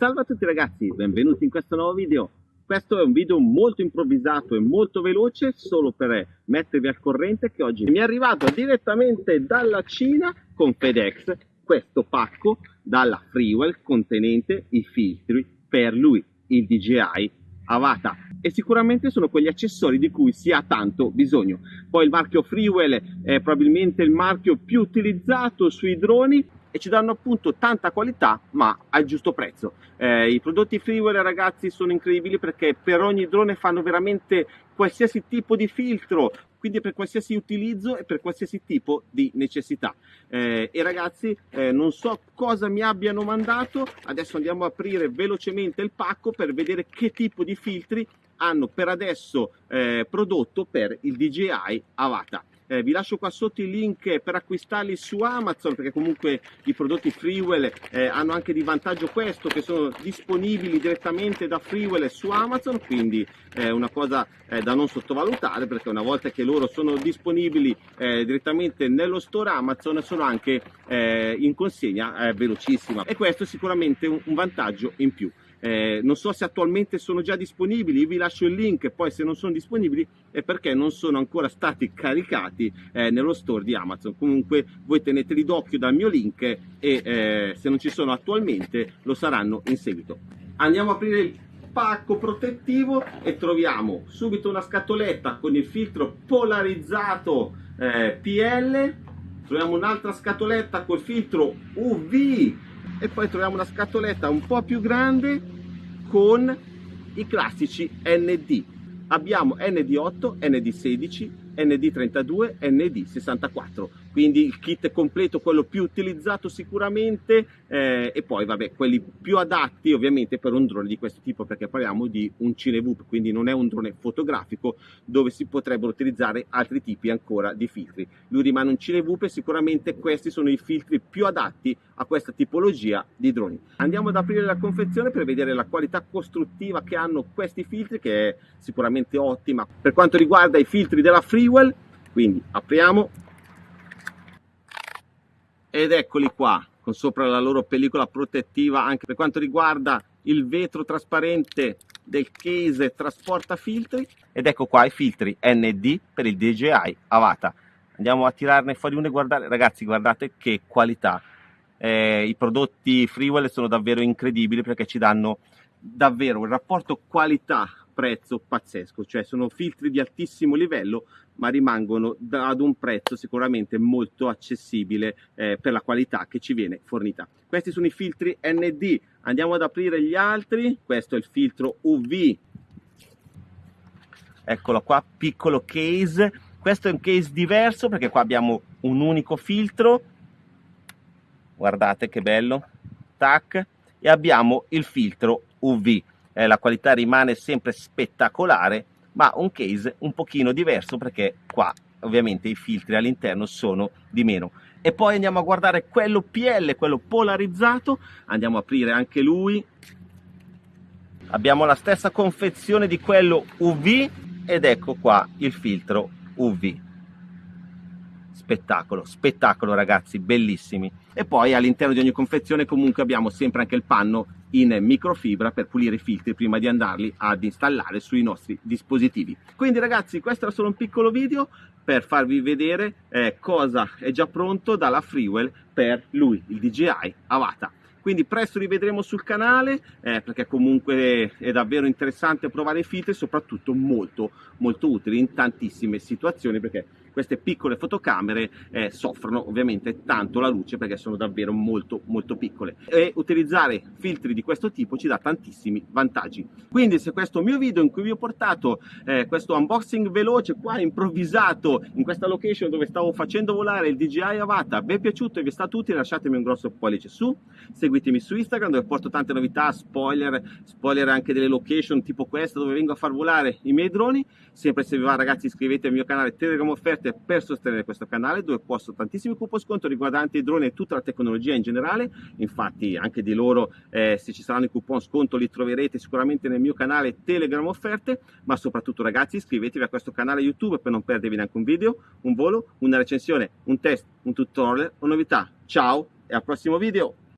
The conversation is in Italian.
Salve a tutti ragazzi, benvenuti in questo nuovo video. Questo è un video molto improvvisato e molto veloce solo per mettervi al corrente che oggi mi è arrivato direttamente dalla Cina con FedEx questo pacco dalla Freewell contenente i filtri per lui, il DJI Avata e sicuramente sono quegli accessori di cui si ha tanto bisogno. Poi il marchio Freewell è probabilmente il marchio più utilizzato sui droni e ci danno appunto tanta qualità ma al giusto prezzo. Eh, I prodotti Freewell ragazzi sono incredibili perché per ogni drone fanno veramente qualsiasi tipo di filtro, quindi per qualsiasi utilizzo e per qualsiasi tipo di necessità. Eh, e ragazzi eh, non so cosa mi abbiano mandato, adesso andiamo a aprire velocemente il pacco per vedere che tipo di filtri hanno per adesso eh, prodotto per il DJI Avata. Eh, vi lascio qua sotto i link per acquistarli su Amazon perché comunque i prodotti Freewell eh, hanno anche di vantaggio questo che sono disponibili direttamente da Freewell su Amazon quindi è eh, una cosa eh, da non sottovalutare perché una volta che loro sono disponibili eh, direttamente nello store Amazon sono anche in consegna velocissima e questo è sicuramente un, un vantaggio in più. Eh, non so se attualmente sono già disponibili, vi lascio il link, poi se non sono disponibili è perché non sono ancora stati caricati eh, nello store di Amazon. Comunque voi teneteli d'occhio dal mio link e eh, se non ci sono attualmente lo saranno in seguito. Andiamo a aprire il pacco protettivo e troviamo subito una scatoletta con il filtro polarizzato eh, PL, troviamo un'altra scatoletta col filtro UV e poi troviamo una scatoletta un po' più grande con i classici ND abbiamo ND8, ND16, ND32, ND64 quindi il kit completo, quello più utilizzato sicuramente eh, e poi vabbè quelli più adatti ovviamente per un drone di questo tipo perché parliamo di un Cinevoop quindi non è un drone fotografico dove si potrebbero utilizzare altri tipi ancora di filtri. Lui rimane un Cinevoop e sicuramente questi sono i filtri più adatti a questa tipologia di droni. Andiamo ad aprire la confezione per vedere la qualità costruttiva che hanno questi filtri che è sicuramente ottima per quanto riguarda i filtri della Freewell. Quindi apriamo. Ed eccoli qua con sopra la loro pellicola protettiva anche per quanto riguarda il vetro trasparente del case trasporta filtri. Ed ecco qua i filtri ND per il DJI Avata. Andiamo a tirarne fuori uno e guardare. Ragazzi guardate che qualità eh, i prodotti Freewell sono davvero incredibili perché ci danno davvero un rapporto qualità prezzo pazzesco, cioè sono filtri di altissimo livello ma rimangono ad un prezzo sicuramente molto accessibile eh, per la qualità che ci viene fornita. Questi sono i filtri ND, andiamo ad aprire gli altri, questo è il filtro UV, eccolo qua, piccolo case, questo è un case diverso perché qua abbiamo un unico filtro, guardate che bello, tac, e abbiamo il filtro UV eh, la qualità rimane sempre spettacolare, ma un case un pochino diverso perché qua ovviamente i filtri all'interno sono di meno. E poi andiamo a guardare quello PL, quello polarizzato, andiamo a aprire anche lui. Abbiamo la stessa confezione di quello UV ed ecco qua il filtro UV. Spettacolo, spettacolo ragazzi, bellissimi. E poi all'interno di ogni confezione comunque abbiamo sempre anche il panno in microfibra per pulire i filtri prima di andarli ad installare sui nostri dispositivi. Quindi ragazzi questo era solo un piccolo video per farvi vedere eh, cosa è già pronto dalla Freewell per lui, il DJI Avata quindi presto li vedremo sul canale eh, perché comunque è davvero interessante provare i filtri e soprattutto molto molto utili in tantissime situazioni perché queste piccole fotocamere eh, soffrono ovviamente tanto la luce perché sono davvero molto molto piccole. E utilizzare filtri di questo tipo ci dà tantissimi vantaggi. Quindi se questo mio video in cui vi ho portato eh, questo unboxing veloce qua improvvisato in questa location dove stavo facendo volare il DJI Avata vi è piaciuto e vi è stato utile lasciatemi un grosso pollice su. Seguitemi su Instagram dove porto tante novità spoiler spoiler anche delle location tipo questa dove vengo a far volare i miei droni. Sempre se vi va ragazzi iscrivetevi al mio canale Telegram Offerte offerte per sostenere questo canale dove posto tantissimi coupon sconto riguardanti i droni e tutta la tecnologia in generale infatti anche di loro eh, se ci saranno i coupon sconto li troverete sicuramente nel mio canale Telegram offerte ma soprattutto ragazzi iscrivetevi a questo canale YouTube per non perdervi neanche un video, un volo, una recensione, un test, un tutorial o novità. Ciao e al prossimo video!